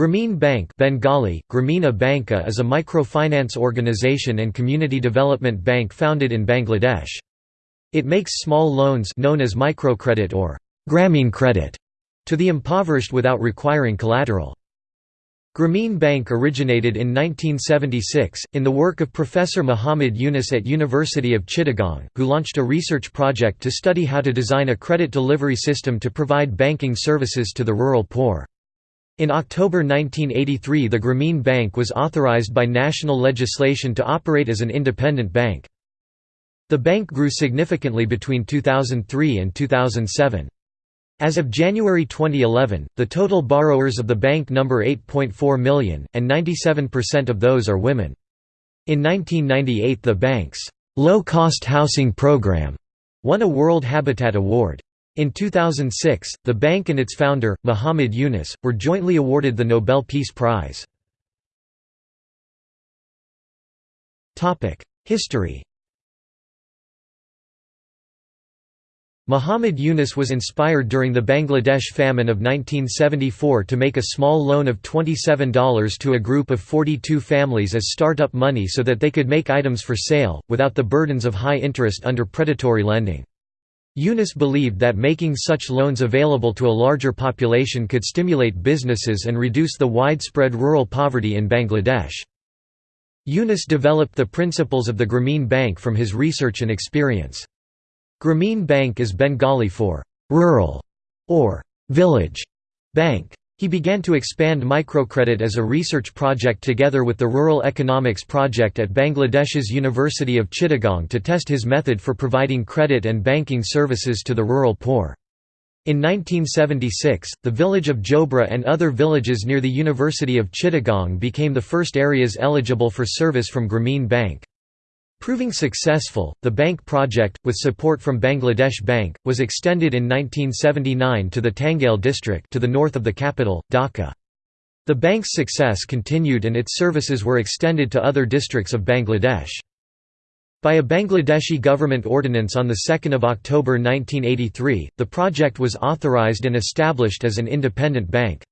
Grameen Bank Bengali, Gramina Banka is a microfinance organization and community development bank founded in Bangladesh. It makes small loans known as microcredit or Grameen credit to the impoverished without requiring collateral. Grameen Bank originated in 1976, in the work of Professor Muhammad Yunus at University of Chittagong, who launched a research project to study how to design a credit delivery system to provide banking services to the rural poor. In October 1983 the Grameen Bank was authorized by national legislation to operate as an independent bank. The bank grew significantly between 2003 and 2007. As of January 2011, the total borrowers of the bank number 8.4 million, and 97% of those are women. In 1998 the bank's low-cost housing program won a World Habitat Award. In 2006, the bank and its founder, Muhammad Yunus, were jointly awarded the Nobel Peace Prize. History Muhammad Yunus was inspired during the Bangladesh famine of 1974 to make a small loan of $27 to a group of 42 families as start-up money so that they could make items for sale, without the burdens of high interest under predatory lending. Yunus believed that making such loans available to a larger population could stimulate businesses and reduce the widespread rural poverty in Bangladesh. Yunus developed the principles of the Grameen Bank from his research and experience. Grameen Bank is Bengali for «rural» or «village» bank. He began to expand microcredit as a research project together with the Rural Economics Project at Bangladesh's University of Chittagong to test his method for providing credit and banking services to the rural poor. In 1976, the village of Jobra and other villages near the University of Chittagong became the first areas eligible for service from Grameen Bank. Proving successful, the bank project, with support from Bangladesh Bank, was extended in 1979 to the Tangail district to the north of the capital, Dhaka. The bank's success continued and its services were extended to other districts of Bangladesh. By a Bangladeshi government ordinance on 2 October 1983, the project was authorized and established as an independent bank.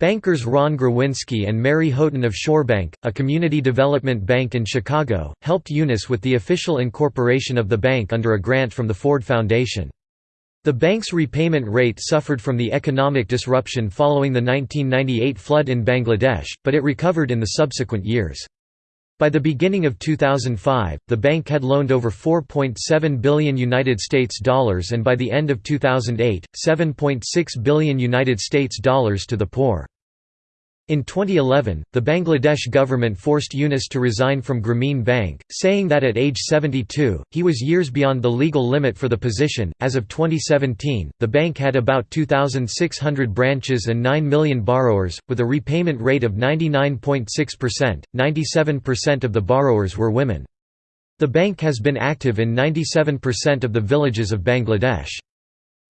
Bankers Ron Grzywinski and Mary Houghton of Shorebank, a community development bank in Chicago, helped Yunus with the official incorporation of the bank under a grant from the Ford Foundation. The bank's repayment rate suffered from the economic disruption following the 1998 flood in Bangladesh, but it recovered in the subsequent years. By the beginning of 2005, the bank had loaned over 4.7 billion United States dollars and by the end of 2008, 7.6 billion United States dollars to the poor. In 2011, the Bangladesh government forced Yunus to resign from Grameen Bank, saying that at age 72, he was years beyond the legal limit for the position. As of 2017, the bank had about 2,600 branches and 9 million borrowers, with a repayment rate of 99.6%. 97% of the borrowers were women. The bank has been active in 97% of the villages of Bangladesh.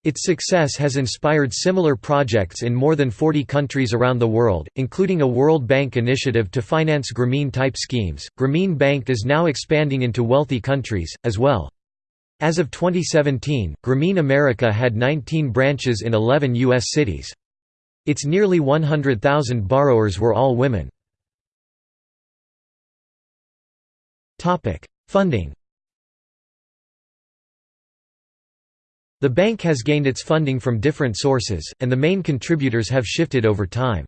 Its success has inspired similar projects in more than 40 countries around the world, including a World Bank initiative to finance Grameen-type schemes. Grameen Bank is now expanding into wealthy countries, as well. As of 2017, Grameen America had 19 branches in 11 U.S. cities. Its nearly 100,000 borrowers were all women. Funding The bank has gained its funding from different sources, and the main contributors have shifted over time.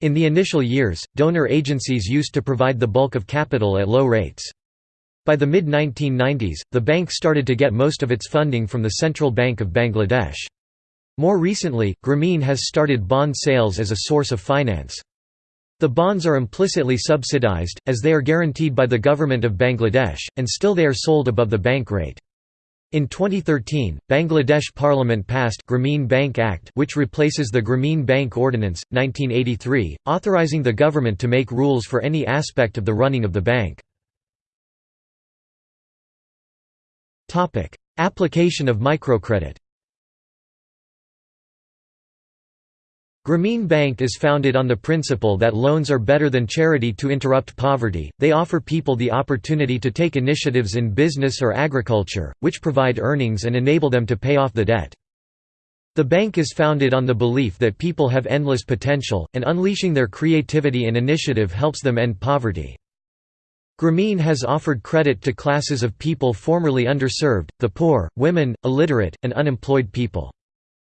In the initial years, donor agencies used to provide the bulk of capital at low rates. By the mid-1990s, the bank started to get most of its funding from the Central Bank of Bangladesh. More recently, Grameen has started bond sales as a source of finance. The bonds are implicitly subsidized, as they are guaranteed by the government of Bangladesh, and still they are sold above the bank rate. In 2013, Bangladesh Parliament passed Grameen Bank Act which replaces the Grameen Bank Ordinance, 1983, authorizing the government to make rules for any aspect of the running of the bank. Application of microcredit Grameen Bank is founded on the principle that loans are better than charity to interrupt poverty, they offer people the opportunity to take initiatives in business or agriculture, which provide earnings and enable them to pay off the debt. The bank is founded on the belief that people have endless potential, and unleashing their creativity and initiative helps them end poverty. Grameen has offered credit to classes of people formerly underserved, the poor, women, illiterate, and unemployed people.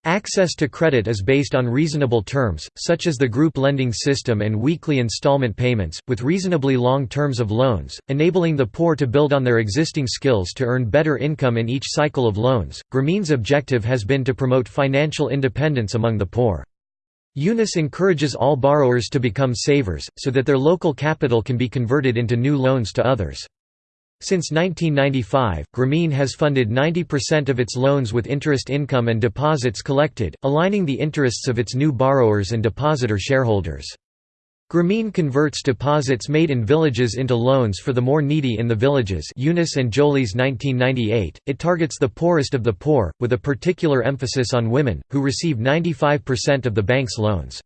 Access to credit is based on reasonable terms, such as the group lending system and weekly installment payments, with reasonably long terms of loans, enabling the poor to build on their existing skills to earn better income in each cycle of loans. Grameen's objective has been to promote financial independence among the poor. Yunus encourages all borrowers to become savers, so that their local capital can be converted into new loans to others. Since 1995, Grameen has funded 90% of its loans with interest income and deposits collected, aligning the interests of its new borrowers and depositor shareholders. Grameen converts deposits made in villages into loans for the more needy in the villages Yunus and Jolis 1998. It targets the poorest of the poor, with a particular emphasis on women, who receive 95% of the bank's loans.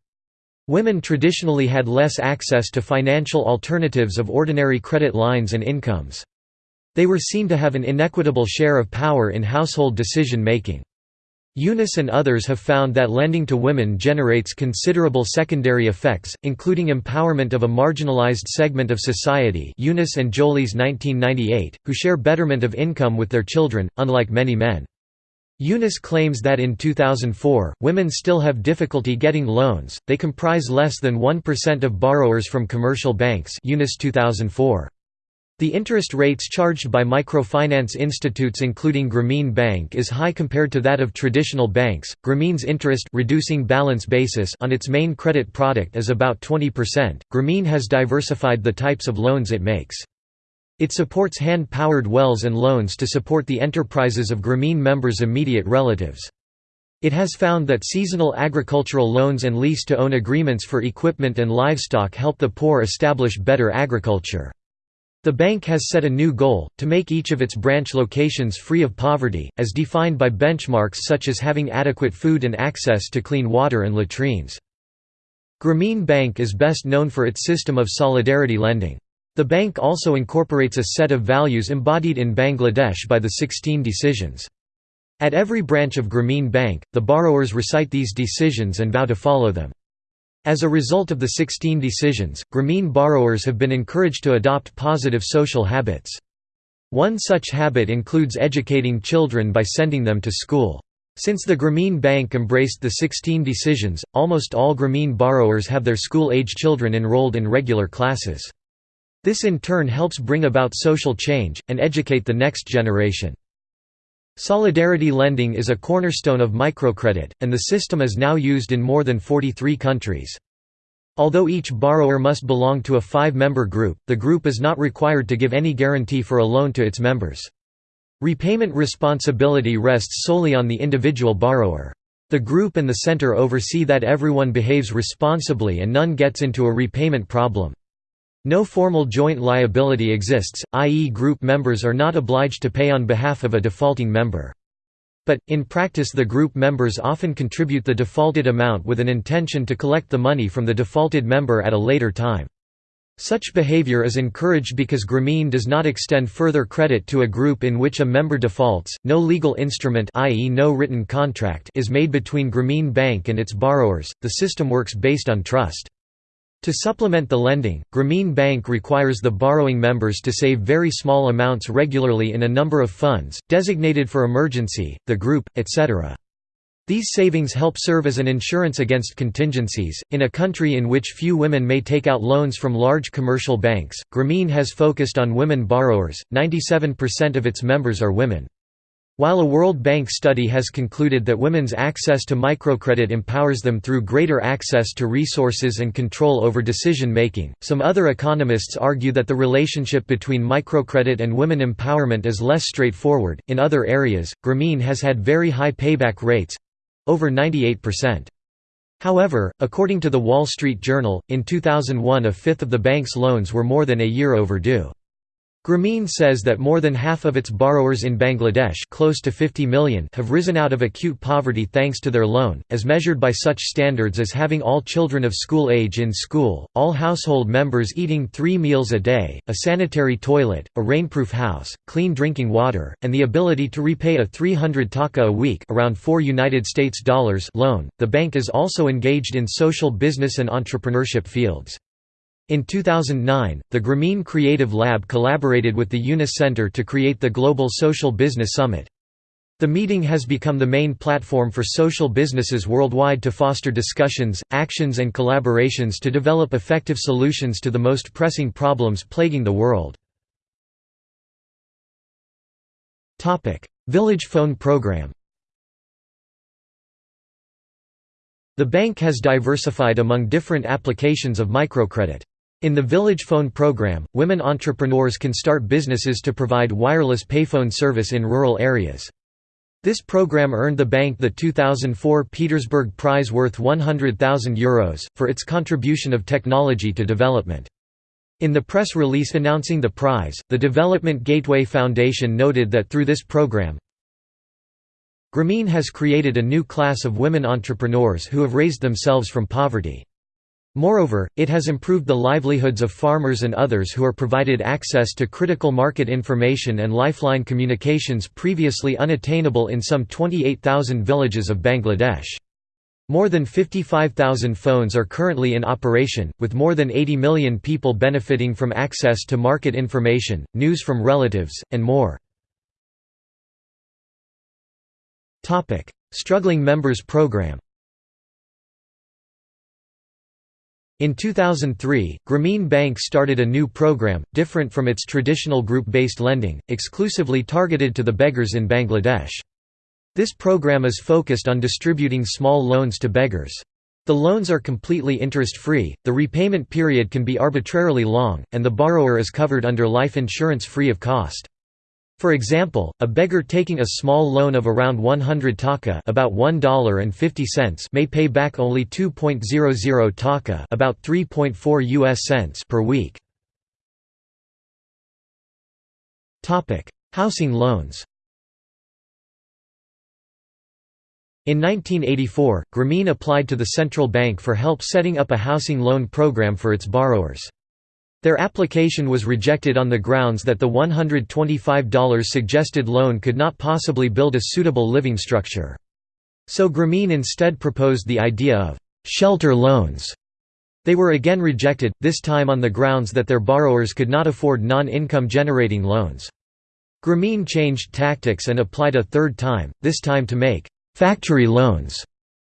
Women traditionally had less access to financial alternatives of ordinary credit lines and incomes. They were seen to have an inequitable share of power in household decision-making. Yunus and others have found that lending to women generates considerable secondary effects, including empowerment of a marginalized segment of society Yunus and Jolis 1998, who share betterment of income with their children, unlike many men. Yunus claims that in 2004, women still have difficulty getting loans, they comprise less than 1% of borrowers from commercial banks Yunus 2004. The interest rates charged by microfinance institutes including Grameen Bank is high compared to that of traditional banks. Grameen's interest reducing balance basis on its main credit product is about 20%. Grameen has diversified the types of loans it makes. It supports hand-powered wells and loans to support the enterprises of Grameen members' immediate relatives. It has found that seasonal agricultural loans and lease-to-own agreements for equipment and livestock help the poor establish better agriculture. The bank has set a new goal, to make each of its branch locations free of poverty, as defined by benchmarks such as having adequate food and access to clean water and latrines. Grameen Bank is best known for its system of solidarity lending. The bank also incorporates a set of values embodied in Bangladesh by the 16 decisions. At every branch of Grameen Bank, the borrowers recite these decisions and vow to follow them. As a result of the 16 decisions, Grameen borrowers have been encouraged to adopt positive social habits. One such habit includes educating children by sending them to school. Since the Grameen Bank embraced the 16 decisions, almost all Grameen borrowers have their school-age children enrolled in regular classes. This in turn helps bring about social change, and educate the next generation. Solidarity lending is a cornerstone of microcredit, and the system is now used in more than 43 countries. Although each borrower must belong to a five-member group, the group is not required to give any guarantee for a loan to its members. Repayment responsibility rests solely on the individual borrower. The group and the center oversee that everyone behaves responsibly and none gets into a repayment problem. No formal joint liability exists, i.e. group members are not obliged to pay on behalf of a defaulting member. But, in practice the group members often contribute the defaulted amount with an intention to collect the money from the defaulted member at a later time. Such behavior is encouraged because Grameen does not extend further credit to a group in which a member defaults. No legal instrument, i.e., no written contract, is made between Grameen Bank and its borrowers. The system works based on trust. To supplement the lending, Grameen Bank requires the borrowing members to save very small amounts regularly in a number of funds, designated for emergency, the group, etc. These savings help serve as an insurance against contingencies. In a country in which few women may take out loans from large commercial banks, Grameen has focused on women borrowers, 97% of its members are women. While a World Bank study has concluded that women's access to microcredit empowers them through greater access to resources and control over decision-making, some other economists argue that the relationship between microcredit and women empowerment is less straightforward. In other areas, Grameen has had very high payback rates over 98%. However, according to the Wall Street Journal, in 2001 a fifth of the bank's loans were more than a year overdue. Grameen says that more than half of its borrowers in Bangladesh close to 50 million have risen out of acute poverty thanks to their loan, as measured by such standards as having all children of school age in school, all household members eating three meals a day, a sanitary toilet, a rainproof house, clean drinking water, and the ability to repay a 300 taka a week around 4 United States dollars loan. The bank is also engaged in social business and entrepreneurship fields. In 2009, the Grameen Creative Lab collaborated with the Yunus Center to create the Global Social Business Summit. The meeting has become the main platform for social businesses worldwide to foster discussions, actions and collaborations to develop effective solutions to the most pressing problems plaguing the world. Village Phone Program The bank has diversified among different applications of microcredit. In the Village Phone program, women entrepreneurs can start businesses to provide wireless payphone service in rural areas. This program earned the bank the 2004 Petersburg Prize worth €100,000, for its contribution of technology to development. In the press release announcing the prize, the Development Gateway Foundation noted that through this program, Grameen has created a new class of women entrepreneurs who have raised themselves from poverty. Moreover, it has improved the livelihoods of farmers and others who are provided access to critical market information and lifeline communications previously unattainable in some 28,000 villages of Bangladesh. More than 55,000 phones are currently in operation, with more than 80 million people benefiting from access to market information, news from relatives, and more. Struggling Members Program In 2003, Grameen Bank started a new program, different from its traditional group-based lending, exclusively targeted to the beggars in Bangladesh. This program is focused on distributing small loans to beggars. The loans are completely interest-free, the repayment period can be arbitrarily long, and the borrower is covered under life insurance free of cost. For example, a beggar taking a small loan of around 100 taka about $1.50 may pay back only 2.00 taka about 3.4 US cents per week. Topic: Housing loans. In 1984, Grameen applied to the central bank for help setting up a housing loan program for its borrowers. Their application was rejected on the grounds that the $125 suggested loan could not possibly build a suitable living structure. So Grameen instead proposed the idea of «shelter loans». They were again rejected, this time on the grounds that their borrowers could not afford non-income generating loans. Grameen changed tactics and applied a third time, this time to make «factory loans»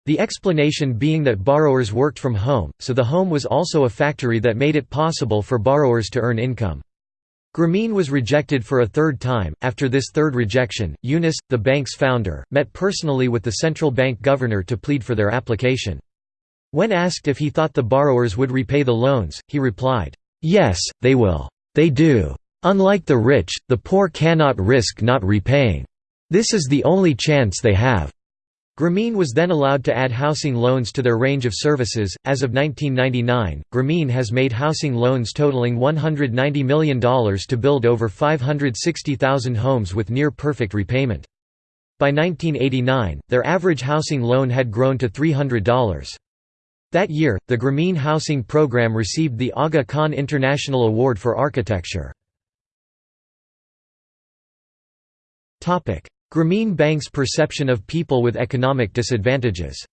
The explanation being that borrowers worked from home, so the home was also a factory that made it possible for borrowers to earn income. Grameen was rejected for a third time. After this third rejection, Yunus, the bank's founder, met personally with the central bank governor to plead for their application. When asked if he thought the borrowers would repay the loans, he replied, Yes, they will. They do. Unlike the rich, the poor cannot risk not repaying. This is the only chance they have. Grameen was then allowed to add housing loans to their range of services. As of 1999, Grameen has made housing loans totaling $190 million to build over 560,000 homes with near perfect repayment. By 1989, their average housing loan had grown to $300. That year, the Grameen Housing Program received the Aga Khan International Award for Architecture. Grameen Bank's perception of people with economic disadvantages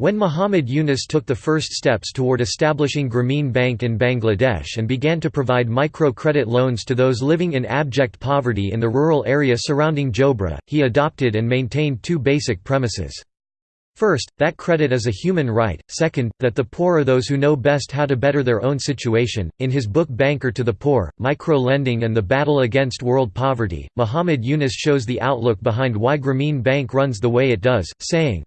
When Muhammad Yunus took the first steps toward establishing Grameen Bank in Bangladesh and began to provide micro-credit loans to those living in abject poverty in the rural area surrounding Jobra, he adopted and maintained two basic premises. First, that credit is a human right, second, that the poor are those who know best how to better their own situation. In his book Banker to the Poor, Micro-Lending and the Battle Against World Poverty, Muhammad Yunus shows the outlook behind why Grameen Bank runs the way it does, saying,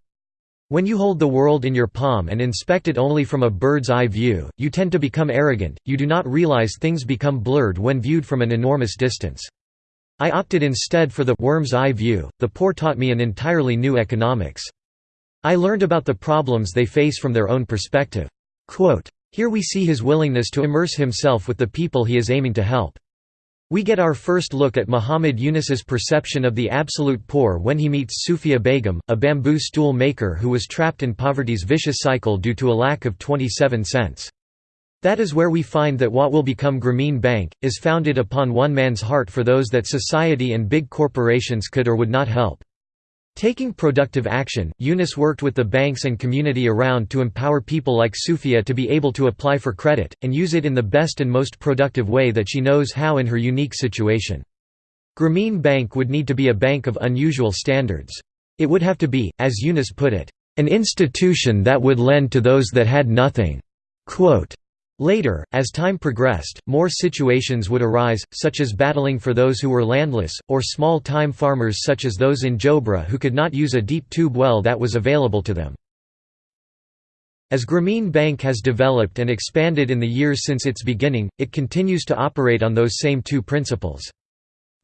when you hold the world in your palm and inspect it only from a bird's eye view, you tend to become arrogant, you do not realize things become blurred when viewed from an enormous distance. I opted instead for the worm's eye view, the poor taught me an entirely new economics. I learned about the problems they face from their own perspective." Quote, Here we see his willingness to immerse himself with the people he is aiming to help. We get our first look at Muhammad Yunus's perception of the absolute poor when he meets Sufia Begum, a bamboo stool maker who was trapped in poverty's vicious cycle due to a lack of 27 cents. That is where we find that what will become Grameen Bank, is founded upon one man's heart for those that society and big corporations could or would not help. Taking productive action, Yunus worked with the banks and community around to empower people like Sufia to be able to apply for credit, and use it in the best and most productive way that she knows how in her unique situation. Grameen Bank would need to be a bank of unusual standards. It would have to be, as Yunus put it, an institution that would lend to those that had nothing. Quote, Later, as time progressed, more situations would arise, such as battling for those who were landless, or small-time farmers such as those in Jobra who could not use a deep tube well that was available to them. As Grameen Bank has developed and expanded in the years since its beginning, it continues to operate on those same two principles.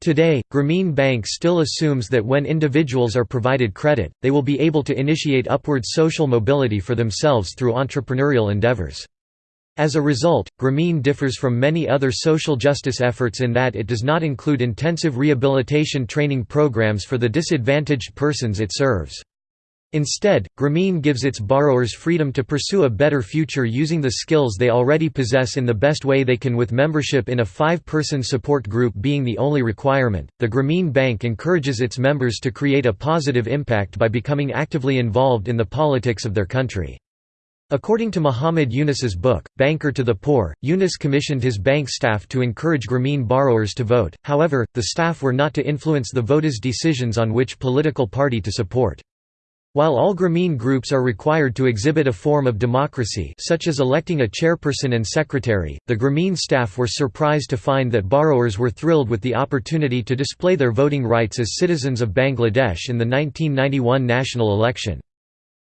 Today, Grameen Bank still assumes that when individuals are provided credit, they will be able to initiate upward social mobility for themselves through entrepreneurial endeavors. As a result, Grameen differs from many other social justice efforts in that it does not include intensive rehabilitation training programs for the disadvantaged persons it serves. Instead, Grameen gives its borrowers freedom to pursue a better future using the skills they already possess in the best way they can with membership in a five-person support group being the only requirement. The Grameen Bank encourages its members to create a positive impact by becoming actively involved in the politics of their country. According to Muhammad Yunus's book, Banker to the Poor, Yunus commissioned his bank staff to encourage Grameen borrowers to vote, however, the staff were not to influence the voters' decisions on which political party to support. While all Grameen groups are required to exhibit a form of democracy such as electing a chairperson and secretary, the Grameen staff were surprised to find that borrowers were thrilled with the opportunity to display their voting rights as citizens of Bangladesh in the 1991 national election.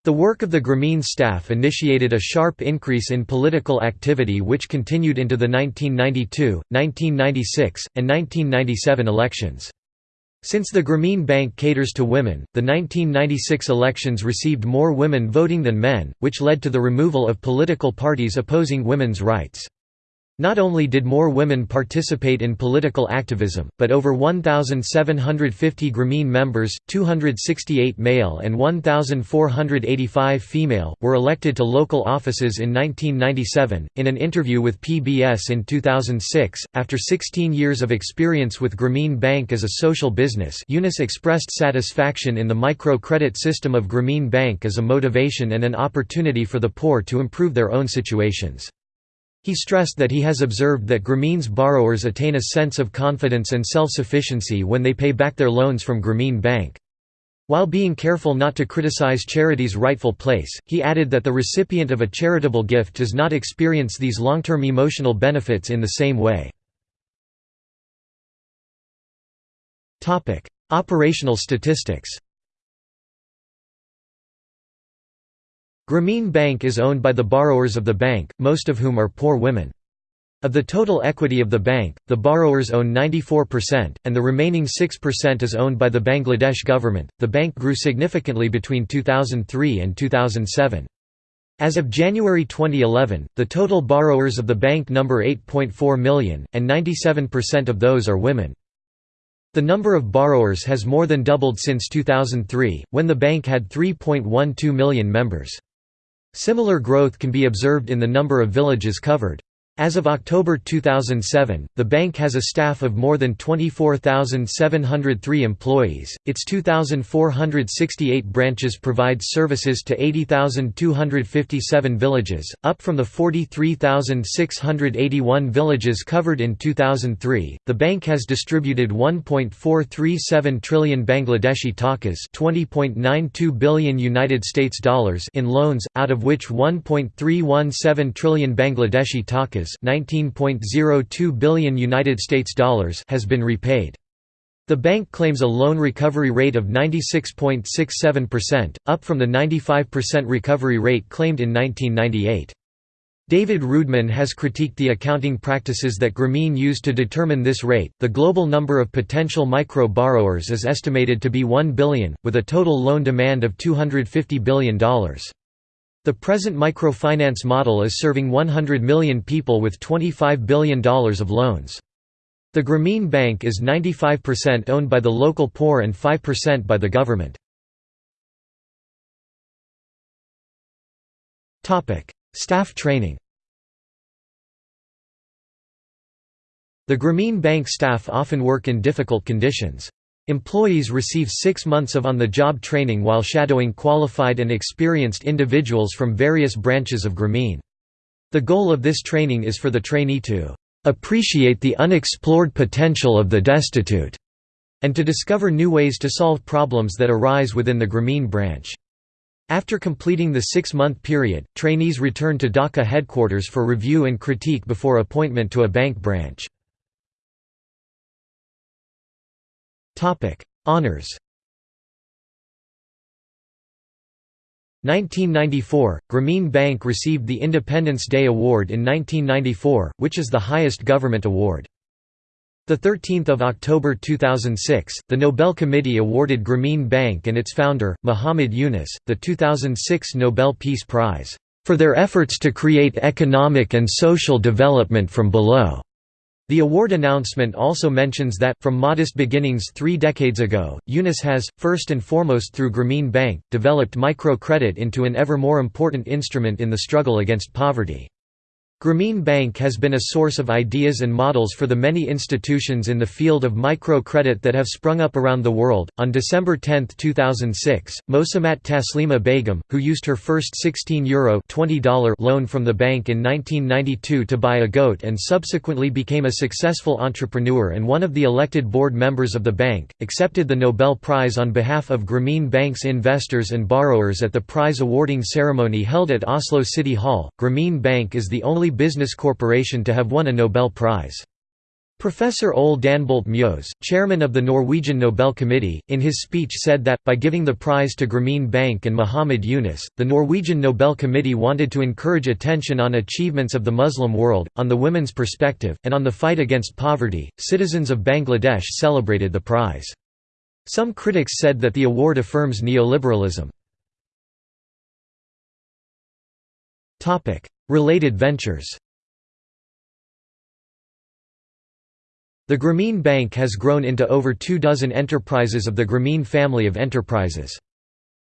The work of the Grameen staff initiated a sharp increase in political activity which continued into the 1992, 1996, and 1997 elections. Since the Grameen Bank caters to women, the 1996 elections received more women voting than men, which led to the removal of political parties opposing women's rights. Not only did more women participate in political activism, but over 1,750 Grameen members, 268 male and 1,485 female, were elected to local offices in 1997. In an interview with PBS in 2006, after 16 years of experience with Grameen Bank as a social business, Yunus expressed satisfaction in the micro-credit system of Grameen Bank as a motivation and an opportunity for the poor to improve their own situations. He stressed that he has observed that Grameen's borrowers attain a sense of confidence and self-sufficiency when they pay back their loans from Grameen Bank. While being careful not to criticize charity's rightful place, he added that the recipient of a charitable gift does not experience these long-term emotional benefits in the same way. Operational statistics Grameen Bank is owned by the borrowers of the bank, most of whom are poor women. Of the total equity of the bank, the borrowers own 94%, and the remaining 6% is owned by the Bangladesh government. The bank grew significantly between 2003 and 2007. As of January 2011, the total borrowers of the bank number 8.4 million, and 97% of those are women. The number of borrowers has more than doubled since 2003, when the bank had 3.12 million members. Similar growth can be observed in the number of villages covered. As of October 2007, the bank has a staff of more than 24,703 employees. Its 2,468 branches provide services to 80,257 villages, up from the 43,681 villages covered in 2003. The bank has distributed 1.437 trillion Bangladeshi takas, 20.92 billion United States dollars in loans, out of which 1.317 trillion Bangladeshi takas 19.02 billion United States dollars has been repaid. The bank claims a loan recovery rate of 96.67%, up from the 95% recovery rate claimed in 1998. David Roodman has critiqued the accounting practices that Grameen used to determine this rate. The global number of potential micro borrowers is estimated to be 1 billion, with a total loan demand of $250 billion. The present microfinance model is serving 100 million people with $25 billion of loans. The Grameen Bank is 95% owned by the local poor and 5% by the government. Staff training The Grameen Bank staff often work in difficult conditions. Employees receive six months of on-the-job training while shadowing qualified and experienced individuals from various branches of Grameen. The goal of this training is for the trainee to "...appreciate the unexplored potential of the destitute", and to discover new ways to solve problems that arise within the Grameen branch. After completing the six-month period, trainees return to Dhaka headquarters for review and critique before appointment to a bank branch. Honours 1994 – Grameen Bank received the Independence Day Award in 1994, which is the highest government award. 13 October 2006, the Nobel Committee awarded Grameen Bank and its founder, Muhammad Yunus, the 2006 Nobel Peace Prize, "...for their efforts to create economic and social development from below." The award announcement also mentions that, from modest beginnings three decades ago, Yunus has, first and foremost through Grameen Bank, developed microcredit into an ever more important instrument in the struggle against poverty. Grameen Bank has been a source of ideas and models for the many institutions in the field of microcredit that have sprung up around the world. On December 10, 2006, Mosamat Taslima Begum, who used her first €16 Euro $20 loan from the bank in 1992 to buy a goat and subsequently became a successful entrepreneur and one of the elected board members of the bank, accepted the Nobel Prize on behalf of Grameen Bank's investors and borrowers at the prize awarding ceremony held at Oslo City Hall. Grameen Bank is the only business corporation to have won a Nobel Prize. Professor Ole Danbolt Mjøs, chairman of the Norwegian Nobel Committee, in his speech said that, by giving the prize to Grameen Bank and Muhammad Yunus, the Norwegian Nobel Committee wanted to encourage attention on achievements of the Muslim world, on the women's perspective, and on the fight against poverty. Citizens of Bangladesh celebrated the prize. Some critics said that the award affirms neoliberalism. Related ventures The Grameen Bank has grown into over two dozen enterprises of the Grameen family of enterprises.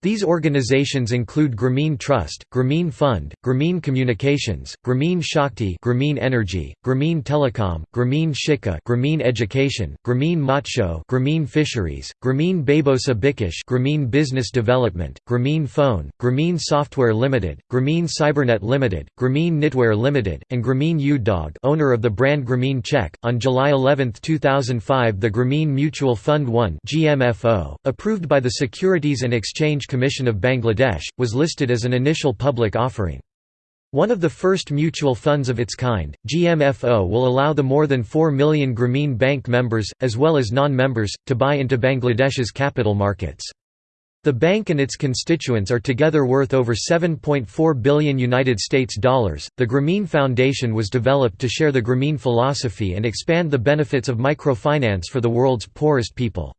These organizations include Grameen Trust, Grameen Fund, Grameen Communications, Grameen Shakti Grameen Energy, Grameen Telecom, Grameen Shikha Grameen Education, Grameen Matsho Grameen Fisheries, Grameen Babosa Bikash Grameen Business Development, Grameen Phone, Grameen Software Limited, Grameen Cybernet Limited, Grameen Knitwear Limited, and Grameen Udyog owner of the brand Grameen Check. On July 11, 2005 the Grameen Mutual Fund 1 GMFO, approved by the Securities and Exchange Commission of Bangladesh, was listed as an initial public offering. One of the first mutual funds of its kind, GMFO will allow the more than 4 million Grameen Bank members, as well as non-members, to buy into Bangladesh's capital markets. The bank and its constituents are together worth over 7.4 billion United States dollars. The Grameen Foundation was developed to share the Grameen philosophy and expand the benefits of microfinance for the world's poorest people.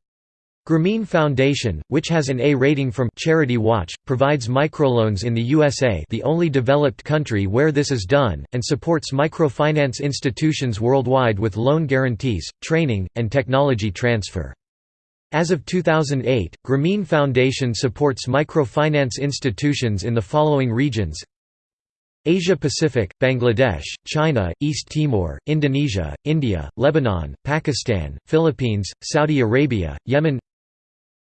Grameen Foundation, which has an A rating from Charity Watch, provides microloans in the USA the only developed country where this is done, and supports microfinance institutions worldwide with loan guarantees, training, and technology transfer. As of 2008, Grameen Foundation supports microfinance institutions in the following regions Asia Pacific, Bangladesh, China, East Timor, Indonesia, India, Lebanon, Pakistan, Philippines, Saudi Arabia, Yemen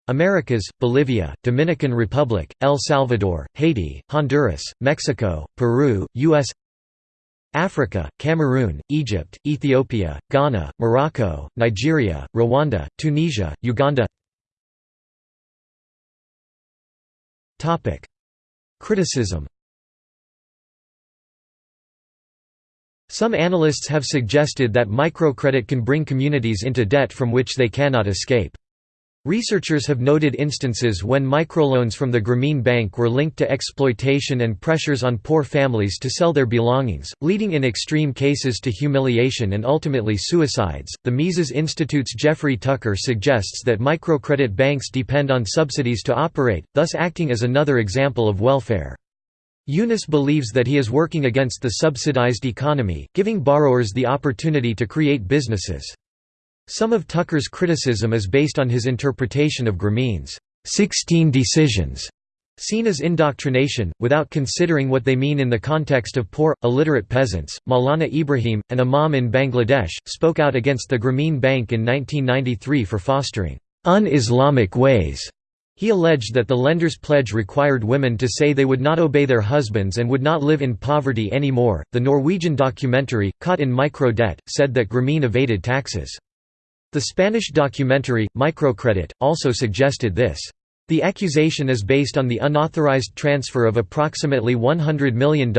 Americas, Bolivia, Dominican Republic, El Salvador, Haiti, Honduras, Mexico, Peru, U.S. Africa, Cameroon, Egypt, Ethiopia, Ghana, Morocco, Nigeria, Rwanda, Tunisia, Uganda Criticism Some analysts have suggested that microcredit can bring communities into debt from which they cannot escape. Researchers have noted instances when microloans from the Grameen Bank were linked to exploitation and pressures on poor families to sell their belongings, leading in extreme cases to humiliation and ultimately suicides. The Mises Institute's Jeffrey Tucker suggests that microcredit banks depend on subsidies to operate, thus acting as another example of welfare. Yunus believes that he is working against the subsidized economy, giving borrowers the opportunity to create businesses. Some of Tucker's criticism is based on his interpretation of Grameen's 16 decisions, seen as indoctrination, without considering what they mean in the context of poor, illiterate peasants. Maulana Ibrahim, an imam in Bangladesh, spoke out against the Grameen Bank in 1993 for fostering un-Islamic ways. He alleged that the lender's pledge required women to say they would not obey their husbands and would not live in poverty anymore. The Norwegian documentary, Caught in Micro Debt, said that Grameen evaded taxes. The Spanish documentary, Microcredit, also suggested this. The accusation is based on the unauthorized transfer of approximately $100 million,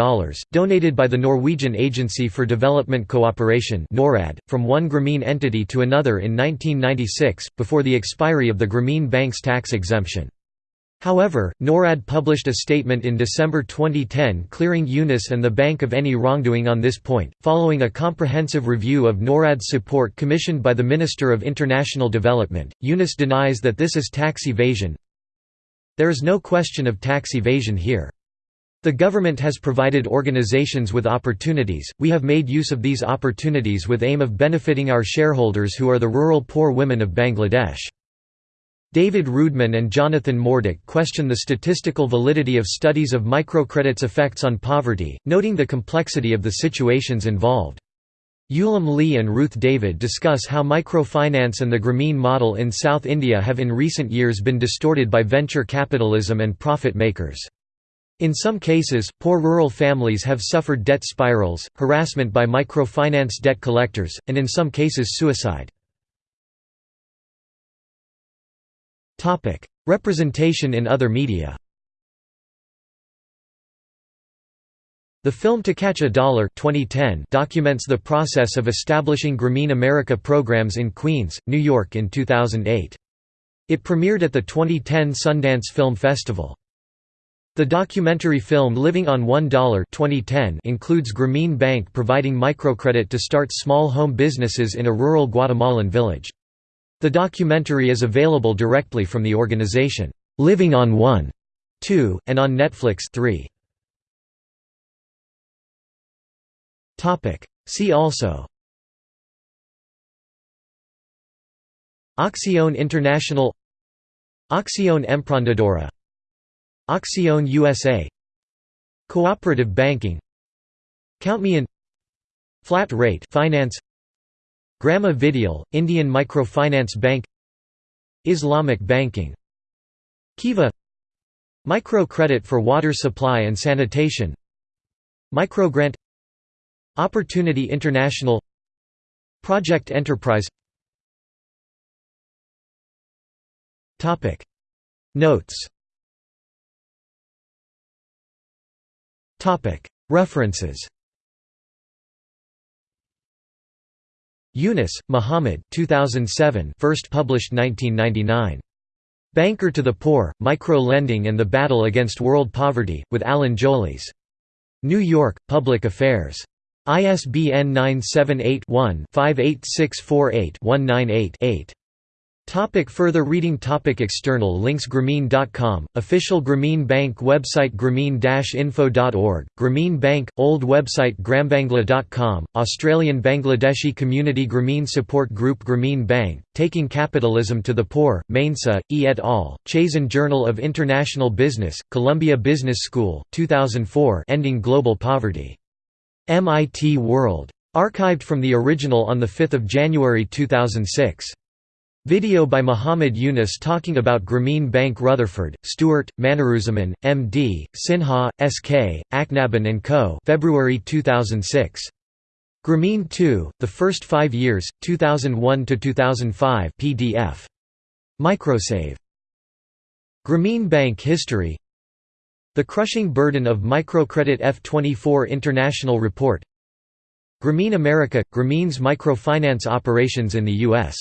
donated by the Norwegian Agency for Development Cooperation NORAD, from one Grameen entity to another in 1996, before the expiry of the Grameen Bank's tax exemption. However, NORAD published a statement in December 2010 clearing Yunus and the bank of any wrongdoing on this point, following a comprehensive review of NORAD's support commissioned by the Minister of International Development. Yunus denies that this is tax evasion. There is no question of tax evasion here. The government has provided organizations with opportunities, we have made use of these opportunities with aim of benefiting our shareholders who are the rural poor women of Bangladesh. David Roodman and Jonathan Morduch question the statistical validity of studies of microcredit's effects on poverty, noting the complexity of the situations involved. Ulam Lee and Ruth David discuss how microfinance and the Grameen model in South India have in recent years been distorted by venture capitalism and profit makers. In some cases, poor rural families have suffered debt spirals, harassment by microfinance debt collectors, and in some cases suicide. Topic: Representation in other media. The film To Catch a Dollar 2010 documents the process of establishing Grameen America programs in Queens, New York in 2008. It premiered at the 2010 Sundance Film Festival. The documentary film Living on $1 2010 includes Grameen Bank providing microcredit to start small home businesses in a rural Guatemalan village. The documentary is available directly from the organization, Living on One, 2, and on Netflix 3. See also Acción International Acción Emprendedora Acción USA Cooperative banking Count Me In Flat rate finance Grama Vidiyal, Indian Microfinance Bank Islamic banking Kiva Microcredit for water supply and sanitation Microgrant Opportunity International Project Enterprise. Notes. References Yunus, Muhammad 2007 first published 1999. Banker to the Poor, Micro-Lending and the Battle Against World Poverty, with Alan Jolis. New York, Public Affairs. ISBN 978 one 58648 198 8 Topic further reading topic External links Grameen.com, official Grameen Bank website Grameen-info.org, Grameen Bank, old website grambangla.com, Australian Bangladeshi Community Grameen Support Group Grameen Bank, Taking Capitalism to the Poor, Mainsa, E. et al., Chazen Journal of International Business, Columbia Business School, 2004 Ending Global Poverty. MIT World. Archived from the original on 5 January 2006. Video by Muhammad Yunus talking about Grameen Bank Rutherford, Stewart, Maniruzaman, M.D., Sinha, S.K., Aknaban and Co. February 2006. Grameen 2, The First Five Years, 2001–2005 PDF. Microsave. Grameen Bank History The Crushing Burden of Microcredit F24 International Report Grameen America – Grameen's microfinance operations in the U.S.